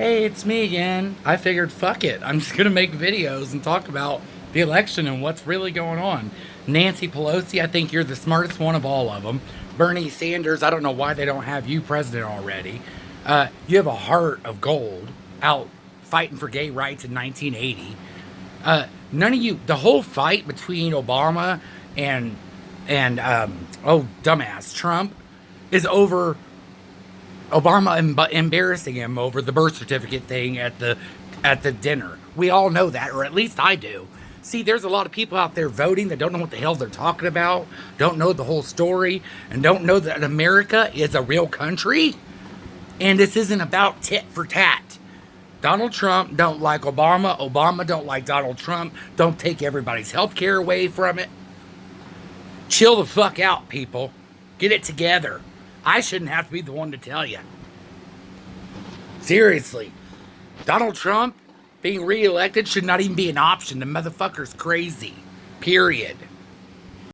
Hey, it's me again. I figured, fuck it. I'm just gonna make videos and talk about the election and what's really going on. Nancy Pelosi, I think you're the smartest one of all of them. Bernie Sanders, I don't know why they don't have you president already. Uh, you have a heart of gold out fighting for gay rights in 1980. Uh, none of you, the whole fight between Obama and and um, oh dumbass Trump is over Obama em- embarrassing him over the birth certificate thing at the at the dinner. We all know that, or at least I do. See, there's a lot of people out there voting that don't know what the hell they're talking about, don't know the whole story, and don't know that America is a real country. And this isn't about tit for tat. Donald Trump don't like Obama. Obama don't like Donald Trump. Don't take everybody's health care away from it. Chill the fuck out, people. Get it together. I shouldn't have to be the one to tell you. Seriously. Donald Trump being reelected should not even be an option. The motherfucker's crazy. Period.